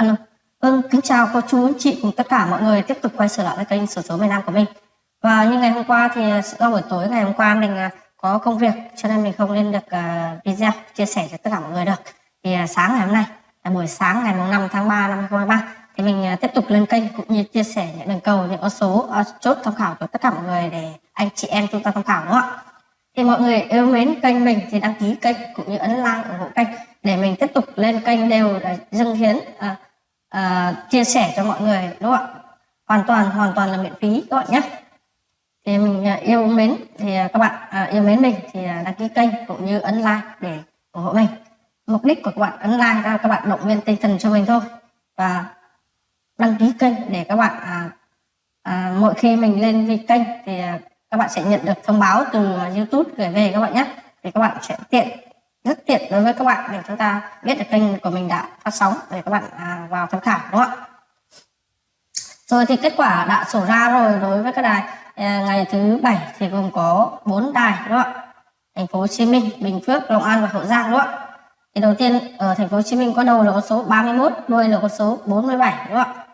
Alo. Vâng, kính chào cô chú anh chị cùng tất cả mọi người tiếp tục quay trở lại với kênh sổ số miền Nam của mình. Và như ngày hôm qua thì do buổi tối ngày hôm qua mình à, có công việc cho nên mình không lên được à, video chia sẻ cho tất cả mọi người được. Thì à, sáng ngày hôm nay là buổi sáng ngày 5 tháng 3 năm 2023 thì mình tiếp tục lên kênh cũng như chia sẻ những đường cầu những con số chốt tham khảo của tất cả mọi người để anh chị em chúng ta tham khảo đúng không ạ? Thì mọi người yêu mến kênh mình thì đăng ký kênh cũng như ấn like ủng hộ kênh để mình tiếp tục lên kênh đều để dâng hiến uh, uh, chia sẻ cho mọi người đúng không ạ? Hoàn toàn hoàn toàn là miễn phí các bạn nhé. Thì mình ờ, yêu mến thì ờ, các bạn yêu mến mình thì đăng ký kênh cũng như ấn like để ủng hộ mình. Mục đích của các bạn ấn like là các bạn động viên tinh thần cho mình thôi. Và đăng ký kênh để các bạn à, à, mỗi khi mình lên vi kênh thì à, các bạn sẽ nhận được thông báo từ YouTube gửi về các bạn nhé. Thì các bạn sẽ tiện rất tiện đối với các bạn để chúng ta biết được kênh của mình đã phát sóng để các bạn à, vào tham khảo đúng không ạ? Rồi thì kết quả đã sổ ra rồi đối với các đài à, ngày thứ bảy thì gồm có 4 đài đúng không ạ? Thành phố Hồ Chí Minh Bình Phước Long An và Hậu Giang đúng không ạ? Thì đầu tiên ở thành phố Hồ Chí Minh có đầu là con số 31 đuôi là con số 47 đúng không ạ?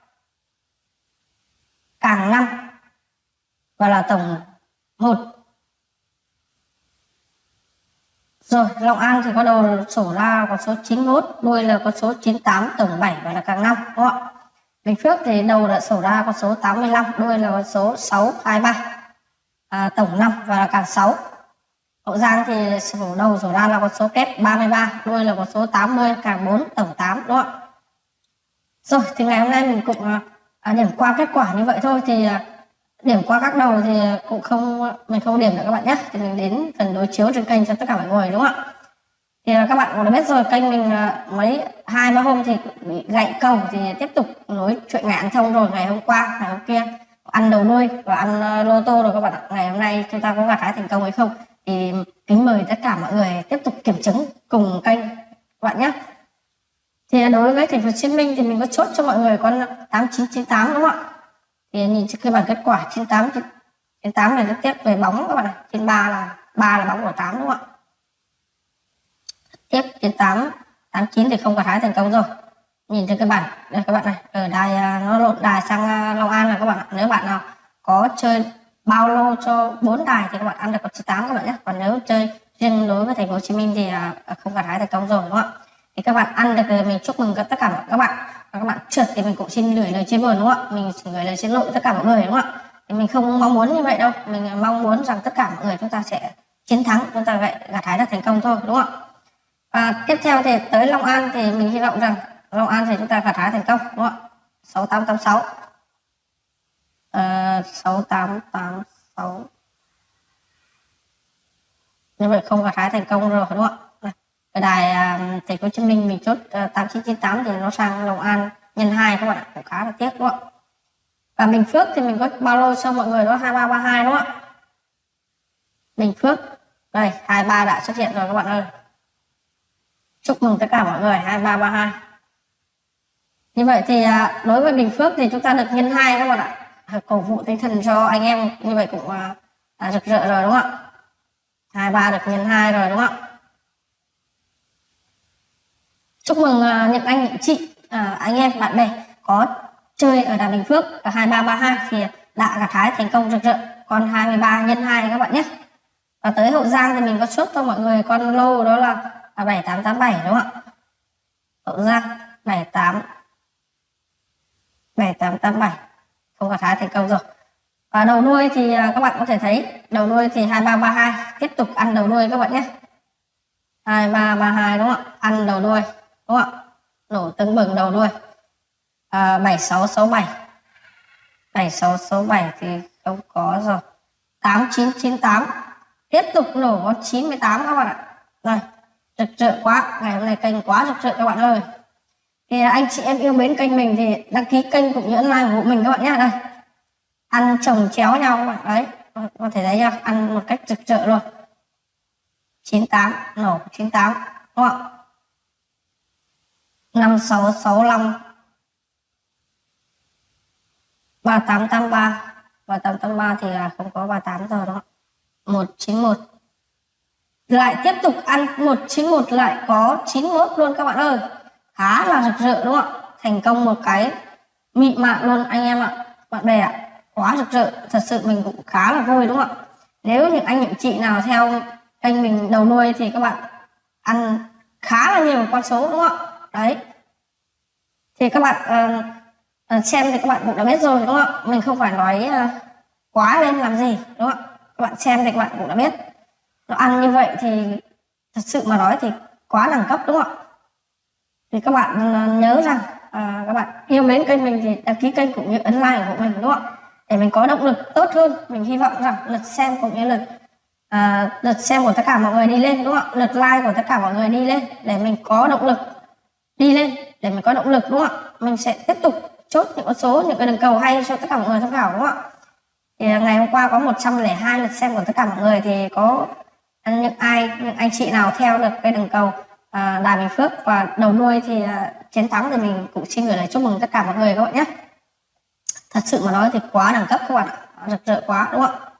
Càng năm và là tổng một Rồi, Long An thì có đầu sổ ra con số 91, đuôi là con số 98, tổng 7 và là càng 5, đúng không ạ? Bình Phước thì đầu là sổ ra con số 85, đuôi là con số 623, à, tổng 5 và là càng 6. Hậu Giang thì sổ đầu sổ ra là con số kép 33, đuôi là con số 80, càng 4, tổng 8, đúng không ạ? Rồi, thì ngày hôm nay mình cũng à, à điểm qua kết quả như vậy thôi thì à, điểm qua các đầu thì cũng không, mình không điểm được các bạn nhé. Thì mình đến phần đối chiếu trên kênh cho tất cả mọi người, đúng không ạ? Thì các bạn cũng đã biết rồi, kênh mình à, mấy, hai, ba hôm thì bị gãy cầu thì tiếp tục nối chuyện ngạn thông rồi, ngày hôm qua, ngày hôm kia. Ăn đầu nuôi và ăn à, lô tô rồi các bạn ạ. Ngày hôm nay chúng ta có gặt hái thành công hay không? Thì kính mời tất cả mọi người tiếp tục kiểm chứng cùng kênh, các bạn nhé. Thì đối với thành phố Hồ Chí Minh thì mình có chốt cho mọi người con 8998 đúng không ạ? Thì nhìn cái bảng kết quả trên 8 trên 8 này rất tiếp về bóng các bạn này. Trên 3 là 3 là bóng của 8 đúng không ạ? Tiếp trên 8 89 thì không có thái thành công rồi. Nhìn trên cái bản đây các bạn này, ở đài à, nó lộn đài sang à, Long An là các bạn ạ. Nếu bạn nào có chơi bao lô cho 4 đài thì các bạn ăn được con 98 các bạn nhé. Còn nếu chơi riêng đối với thành phố Hồ Chí Minh thì à, không gặt thái thành công rồi, đúng không ạ? Thì các bạn ăn được thì mình chúc mừng tất cả các bạn và các bạn trượt thì mình cũng xin gửi lời chia buồn đúng không ạ? Mình xin gửi lời xin lỗi tất cả mọi người đúng không ạ? Thì mình không mong muốn như vậy đâu. Mình mong muốn rằng tất cả mọi người chúng ta sẽ chiến thắng, chúng ta vậy gặt hái được thành công thôi, đúng không ạ? Và tiếp theo thì tới Long An thì mình hy vọng rằng Long An thì chúng ta gặt hái thành công, đúng không ạ? 6886 tám 6886 ờ, như vậy không gặt hái thành công rồi, đúng không ạ? Ở đài à, thành phố Hồ Chí Minh mình chốt ờ, à, 8998 thì nó sang Long An nhân 2 các bạn ạ cũng khá là tiếc đúng không ạ? Và Bình Phước thì mình có bao lô cho mọi người đó? 2332 đúng không ạ? Bình Phước. Đây 23 đã xuất hiện rồi các bạn ơi. Chúc mừng tất cả mọi người 2332 như vậy thì à, đối với Bình Phước thì chúng ta được nhân 2 các bạn ạ. Cổ vũ tinh thần cho anh em như vậy cũng à, rực rỡ rồi đúng không ạ? 23 được nhân 2 rồi đúng không ạ? Chúc mừng à, uh, Nhật anh chị uh, anh em bạn bè có chơi ở đà Bình Phước ở 2332 thì đã gặt hái thành công rực rỡ. Con 23 nhân 2 các bạn nhé. Và tới Hậu Giang thì mình có chốt cho mọi người con lô đó là à, 7887 đúng không ạ? Hậu Giang 78 7887 không gặt hái thành công rồi. Và đầu nuôi thì các bạn có thể thấy đầu nuôi thì 2332 tiếp tục ăn đầu nuôi các bạn nhé. 2332 đúng không ạ? Ăn đầu nuôi đúng không ạ? Nổ tưng bừng đầu đuôi à, 7667 7667 thì không có rồi. 8998 tiếp tục nổ con 98 các bạn ạ. Đây rực rỡ quá. Ngày hôm nay kênh quá rực rỡ các bạn ơi. Thì anh chị em yêu mến kênh mình thì đăng ký kênh cũng như like của mình các bạn nhé đây. Ăn chồng chéo nhau các bạn. Đấy có thể thấy chưa? Ăn một cách rực rỡ luôn. 98 nổ 98 đúng không ạ? 5665 3883 3883 thì là không có 38 giờ đó 191 lại tiếp tục ăn 191 lại có 91 luôn các bạn ơi. Khá là rực rỡ đúng không ạ? Thành công một cái mị mạng luôn anh em ạ. Bạn bè ạ, quá rực rỡ. Thật sự mình cũng khá là vui đúng không ạ? Nếu những anh những chị nào theo kênh mình đầu nuôi thì các bạn ăn khá là nhiều con số đúng không ạ? Đấy. Thì các bạn uh, xem thì các bạn cũng đã biết rồi đúng không ạ? Mình không phải nói uh, quá lên làm gì đúng không ạ? Các bạn xem thì các bạn cũng đã biết. Nó ăn như vậy thì thật sự mà nói thì quá đẳng cấp đúng không ạ? Thì các bạn nhớ rằng à, các bạn yêu mến kênh mình thì đăng ký kênh cũng như ấn like của mình đúng không ạ? Để mình có động lực tốt hơn. Mình hy vọng rằng lượt xem cũng như lượt à, lượt xem của tất cả mọi người đi lên đúng không ạ? Lượt like của tất cả mọi người đi lên để mình có động lực đi lên để mình có động lực đúng không ạ? Mình sẽ tiếp tục chốt những con số những cái đường cầu hay cho tất cả mọi người tham khảo đúng không ạ? Thì ngày hôm qua có 102 lượt xem của tất cả mọi người thì có những ai những anh chị nào theo được cái đường cầu à, đài bình phước và đầu nuôi thì à, chiến thắng thì mình cũng xin gửi lời chúc mừng tất cả mọi người các bạn nhé. Thật sự mà nói thì quá đẳng cấp các bạn ạ. Rực rỡ quá đúng không ạ?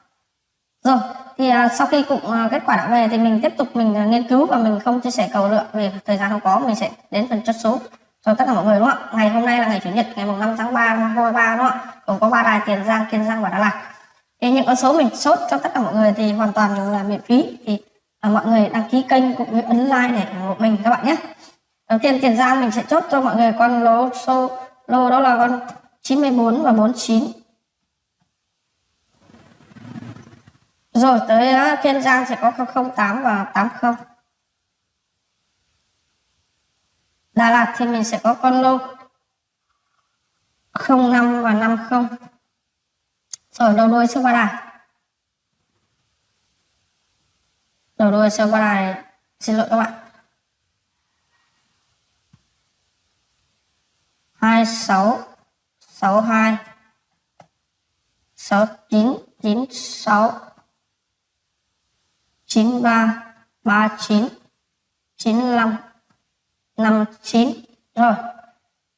Rồi thì uh, sau khi cũng uh, kết quả đã về thì mình tiếp tục mình uh, nghiên cứu và mình không chia sẻ cầu lượng vì thời gian không có mình sẽ đến phần chốt số cho tất cả mọi người đúng không ạ? Ngày hôm nay là ngày chủ nhật ngày mùng 5 tháng 3 năm 2023 đúng không ạ? Cũng có ba đài tiền giang kiên giang và đà lạt. Thì những con số mình chốt cho tất cả mọi người thì hoàn toàn là miễn phí. Thì uh, mọi người đăng ký kênh cũng như ấn like để ủng hộ mình các bạn nhé. Đầu tiên tiền giang mình sẽ chốt cho mọi người con lô số lô đó là con 94 và 49 rồi tới uh, kiên giang sẽ có 08 và 80 Đà Lạt thì mình sẽ có con lô 05 và 50 rồi đầu đuôi siêu qua đài. Đầu đuôi siêu qua đài xin lỗi các bạn. 26 62 69 96 93 39 95 59 rồi,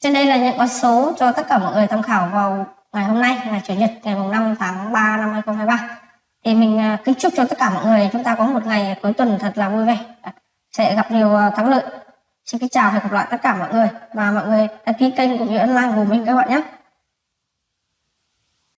trên đây là những con số cho tất cả mọi người tham khảo vào ngày hôm nay, ngày chủ nhật, ngày 5 tháng 3 năm 2023 thì mình à, kính chúc cho tất cả mọi người chúng ta có một ngày cuối tuần thật là vui vẻ. Dạ, sẽ gặp nhiều à, thắng lợi. Xin kính chào và hẹn gặp lại tất cả mọi người. Và mọi người đăng ký kênh cũng như ấn like của mình các bạn nhé.